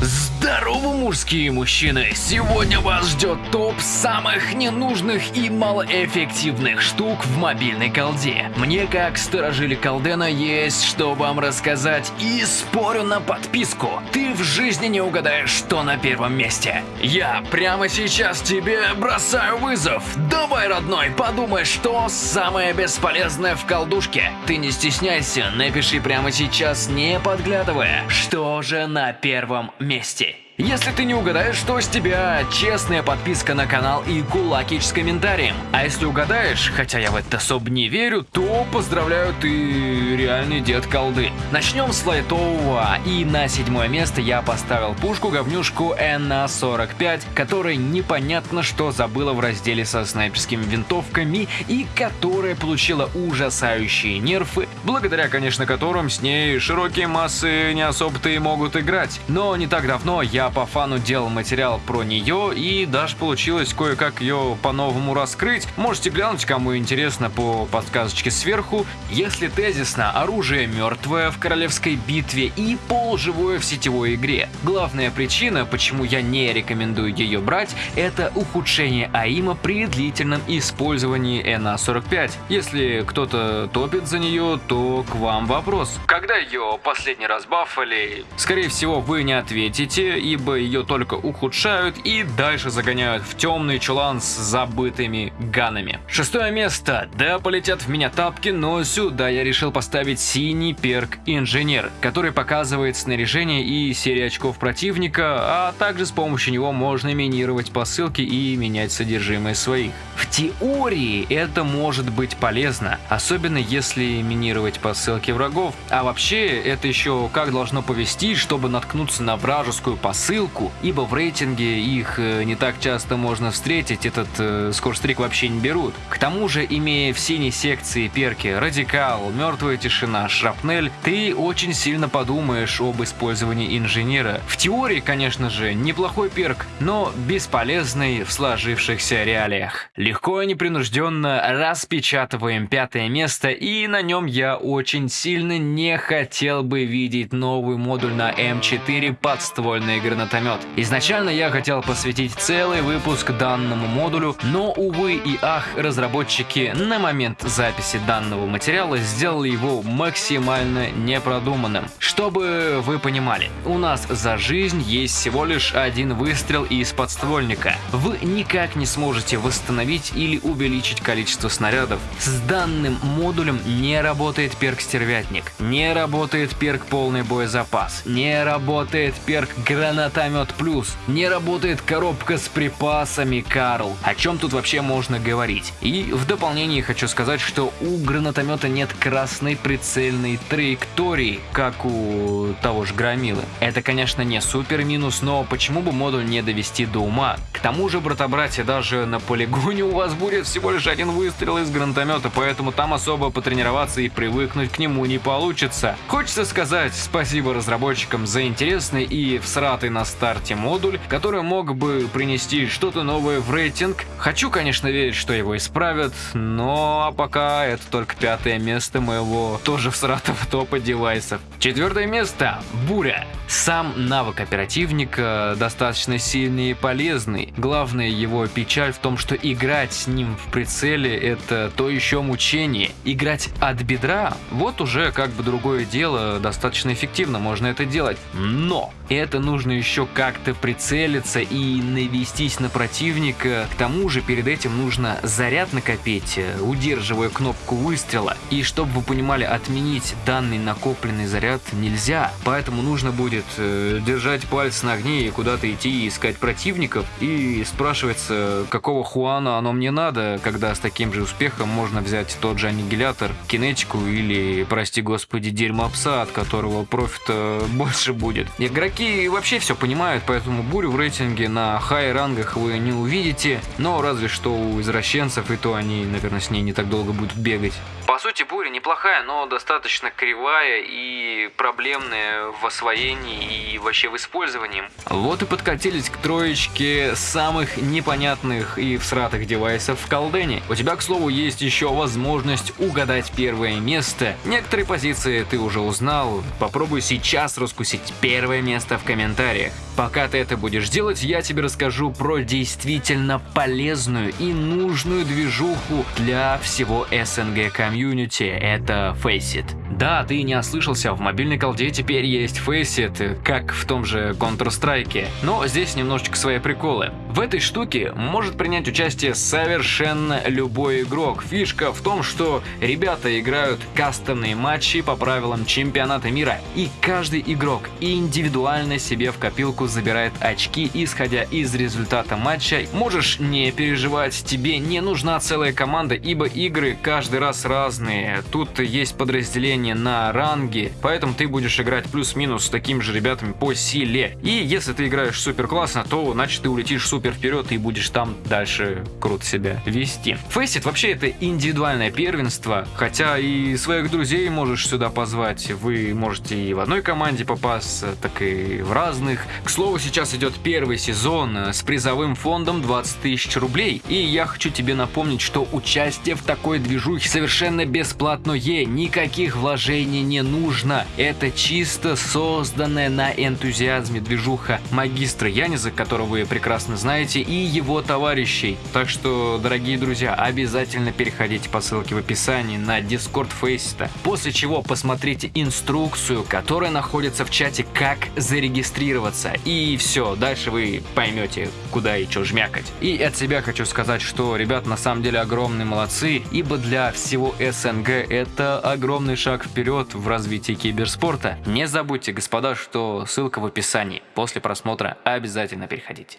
Z Здорово, мужские мужчины! Сегодня вас ждет топ самых ненужных и малоэффективных штук в мобильной колде. Мне, как сторожили колдена, есть что вам рассказать и спорю на подписку. Ты в жизни не угадаешь, что на первом месте. Я прямо сейчас тебе бросаю вызов. Давай, родной, подумай, что самое бесполезное в колдушке. Ты не стесняйся, напиши прямо сейчас, не подглядывая, что же на первом месте. Если ты не угадаешь, что с тебя честная подписка на канал и кулакич с комментарием. А если угадаешь, хотя я в это особо не верю, то поздравляю, ты реальный дед колды. Начнем с лайтового, и на седьмое место я поставил пушку-говнюшку НА-45, которая непонятно что забыла в разделе со снайперскими винтовками и которая получила ужасающие нерфы, благодаря, конечно, которым с ней широкие массы не особо-то и могут играть. Но не так давно я по фану делал материал про нее и даже получилось кое-как ее по-новому раскрыть. Можете глянуть, кому интересно, по подсказочке сверху. Если тезисно, оружие мертвое в королевской битве и полуживое в сетевой игре. Главная причина, почему я не рекомендую ее брать, это ухудшение АИМа при длительном использовании НА-45. Если кто-то топит за нее, то к вам вопрос. Когда ее последний раз бафали? Скорее всего, вы не ответите, и ибо ее только ухудшают и дальше загоняют в темный чулан с забытыми ганами. Шестое место. Да, полетят в меня тапки, но сюда я решил поставить синий перк Инженер, который показывает снаряжение и серию очков противника, а также с помощью него можно минировать посылки и менять содержимое своих. В теории это может быть полезно, особенно если минировать посылки врагов, а вообще это еще как должно повести, чтобы наткнуться на вражескую посылку ссылку, ибо в рейтинге их э, не так часто можно встретить, этот э, скорстрик вообще не берут. К тому же, имея в синей секции перки Радикал, Мертвая Тишина, Шрапнель, ты очень сильно подумаешь об использовании инженера. В теории, конечно же, неплохой перк, но бесполезный в сложившихся реалиях. Легко и непринужденно распечатываем пятое место, и на нем я очень сильно не хотел бы видеть новый модуль на М4 подствольной гранаты гранатомет. Изначально я хотел посвятить целый выпуск данному модулю, но, увы и ах, разработчики на момент записи данного материала сделали его максимально непродуманным. Чтобы вы понимали, у нас за жизнь есть всего лишь один выстрел из подствольника. Вы никак не сможете восстановить или увеличить количество снарядов. С данным модулем не работает перк стервятник, не работает перк полный боезапас, не работает перк гранат гранатомет плюс. Не работает коробка с припасами, Карл. О чем тут вообще можно говорить? И в дополнение хочу сказать, что у гранатомета нет красной прицельной траектории, как у того же Громилы. Это, конечно, не супер минус, но почему бы модуль не довести до ума? К тому же, брата-братья, даже на полигоне у вас будет всего лишь один выстрел из гранатомета, поэтому там особо потренироваться и привыкнуть к нему не получится. Хочется сказать спасибо разработчикам за интересный и всратый на старте модуль, который мог бы принести что-то новое в рейтинг. Хочу, конечно, верить, что его исправят, но пока это только пятое место моего тоже всратого топа девайсов. Четвертое место – Буря. Сам навык оперативника достаточно сильный и полезный. Главная его печаль в том, что играть с ним в прицеле это то еще мучение. Играть от бедра – вот уже как бы другое дело, достаточно эффективно можно это делать. Но это нужно еще как-то прицелиться и навестись на противника. К тому же перед этим нужно заряд накопить, удерживая кнопку выстрела. И чтобы вы понимали, отменить данный накопленный заряд нельзя. Поэтому нужно будет э, держать палец на огне и куда-то идти и искать противников. И спрашивается, какого хуана оно мне надо, когда с таким же успехом можно взять тот же аннигилятор, кинетику или, прости господи, дерьмо пса, от которого профита больше будет. Игроки вообще все понимают, поэтому бурю в рейтинге на хай рангах вы не увидите, но разве что у извращенцев, и то они, наверное, с ней не так долго будут бегать. По сути, буря неплохая, но достаточно кривая и проблемная в освоении и вообще в использовании. Вот и подкатились к троечке самых непонятных и всратых девайсов в колдене. У тебя, к слову, есть еще возможность угадать первое место. Некоторые позиции ты уже узнал, попробуй сейчас раскусить первое место в комментариях. Комментариях. Пока ты это будешь делать, я тебе расскажу про действительно полезную и нужную движуху для всего СНГ комьюнити. Это Faceit. Да, ты не ослышался, в мобильной колде теперь есть Faceit, как в том же Counter-Strike, но здесь немножечко свои приколы. В этой штуке может принять участие совершенно любой игрок. Фишка в том, что ребята играют кастомные матчи по правилам чемпионата мира, и каждый игрок индивидуально себе в копилку забирает очки, исходя из результата матча. Можешь не переживать, тебе не нужна целая команда, ибо игры каждый раз разные. Тут есть подразделение на ранге, поэтому ты будешь играть плюс-минус с такими же ребятами по силе. И если ты играешь супер классно, то значит ты улетишь супер вперед и будешь там дальше круто себя вести. Фейсит вообще это индивидуальное первенство, хотя и своих друзей можешь сюда позвать. Вы можете и в одной команде попасться, так и в разных. К слову, сейчас идет первый сезон с призовым фондом 20 тысяч рублей. И я хочу тебе напомнить, что участие в такой движухе совершенно бесплатное, никаких вложений не нужно. Это чисто созданная на энтузиазме движуха магистра Яниза, которого вы прекрасно знаете, и его товарищей. Так что, дорогие друзья, обязательно переходите по ссылке в описании на Discord Faceit, после чего посмотрите инструкцию, которая находится в чате «Как зарегистрироваться». И все, дальше вы поймете, куда и что жмякать. И от себя хочу сказать, что ребят на самом деле огромные молодцы, ибо для всего СНГ это огромный шаг вперед в развитии киберспорта. Не забудьте, господа, что ссылка в описании. После просмотра обязательно переходите.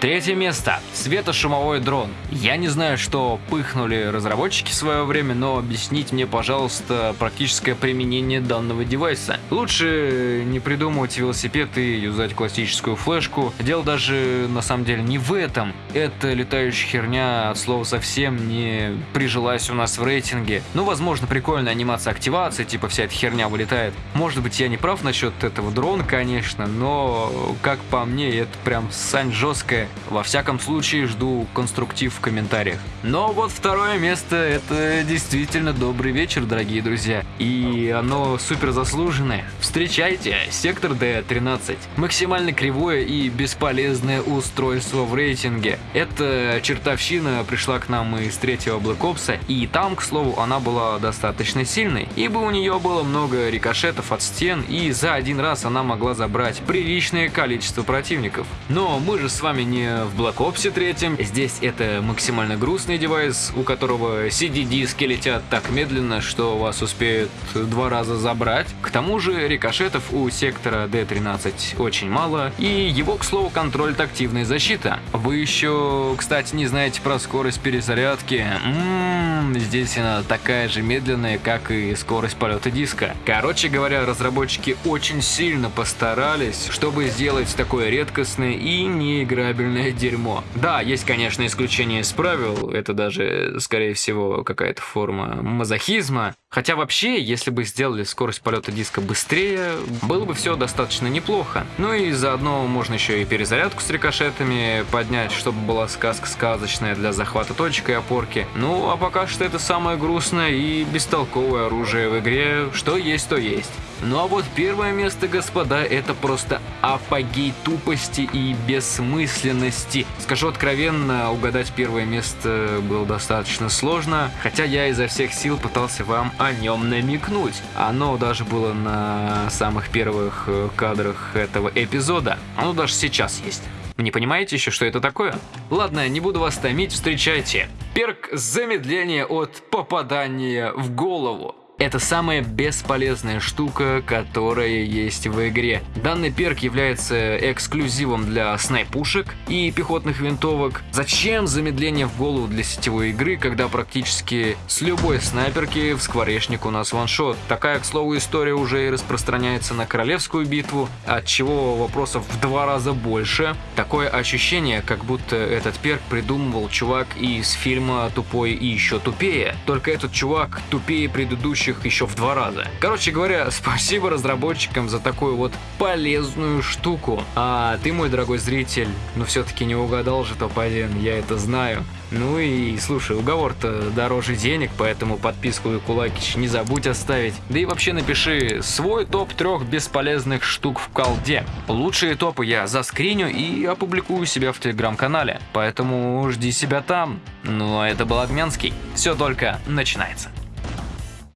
Третье место. Светошумовой дрон. Я не знаю, что пыхнули разработчики в свое время, но объясните мне, пожалуйста, практическое применение данного девайса. Лучше не придумывать велосипед и юзать классическую флешку. Дело даже на самом деле не в этом. Эта летающая херня от слова совсем не прижилась у нас в рейтинге. Ну, возможно, прикольная анимация активации, типа вся эта херня вылетает. Может быть, я не прав насчет этого дрона, конечно, но, как по мне, это прям сань жесткая во всяком случае, жду конструктив в комментариях. Но вот второе место – это действительно добрый вечер, дорогие друзья. И оно супер заслуженное. Встречайте, сектор D13. Максимально кривое и бесполезное устройство в рейтинге. Эта чертовщина пришла к нам из третьего Black Ops, и там, к слову, она была достаточно сильной, ибо у нее было много рикошетов от стен, и за один раз она могла забрать приличное количество противников. Но мы же с вами не в Black Ops 3. Здесь это максимально грустный девайс, у которого CD-диски летят так медленно, что вас успеют два раза забрать. К тому же рикошетов у сектора D13 очень мало, и его, к слову, контролит активная защита. Вы еще, кстати, не знаете про скорость перезарядки. Ммм, здесь она такая же медленная, как и скорость полета диска. Короче говоря, разработчики очень сильно постарались, чтобы сделать такое редкостное и неиграбельное охуительное дерьмо. Да, есть, конечно, исключение из правил, это даже, скорее всего, какая-то форма мазохизма. Хотя вообще, если бы сделали скорость полета диска быстрее, было бы все достаточно неплохо. Ну и заодно можно еще и перезарядку с рикошетами поднять, чтобы была сказка сказочная для захвата точек и опорки. Ну, а пока что это самое грустное и бестолковое оружие в игре, что есть, то есть. Ну а вот первое место, господа, это просто апогей тупости и бессмысленности. Скажу откровенно, угадать первое место было достаточно сложно, хотя я изо всех сил пытался вам о нем намекнуть. Оно даже было на самых первых э, кадрах этого эпизода. Оно даже сейчас есть. Не понимаете еще, что это такое? Ладно, не буду вас томить, встречайте. Перк замедления от попадания в голову. Это самая бесполезная штука, которая есть в игре. Данный перк является эксклюзивом для снайпушек и пехотных винтовок. Зачем замедление в голову для сетевой игры, когда практически с любой снайперки в скворечник у нас ваншот? Такая, к слову, история уже и распространяется на королевскую битву, от чего вопросов в два раза больше. Такое ощущение, как будто этот перк придумывал чувак из фильма «Тупой и еще тупее». Только этот чувак тупее предыдущих предыдущих еще в два раза. Короче говоря, спасибо разработчикам за такую вот полезную штуку. А ты, мой дорогой зритель, ну все-таки не угадал же топ-1, я это знаю. Ну и слушай, уговор-то дороже денег, поэтому подписку и кулакич не забудь оставить. Да и вообще напиши свой топ трех бесполезных штук в колде. Лучшие топы я заскриню и опубликую себя в телеграм-канале, поэтому жди себя там. Ну а это был Огнянский. Все только начинается.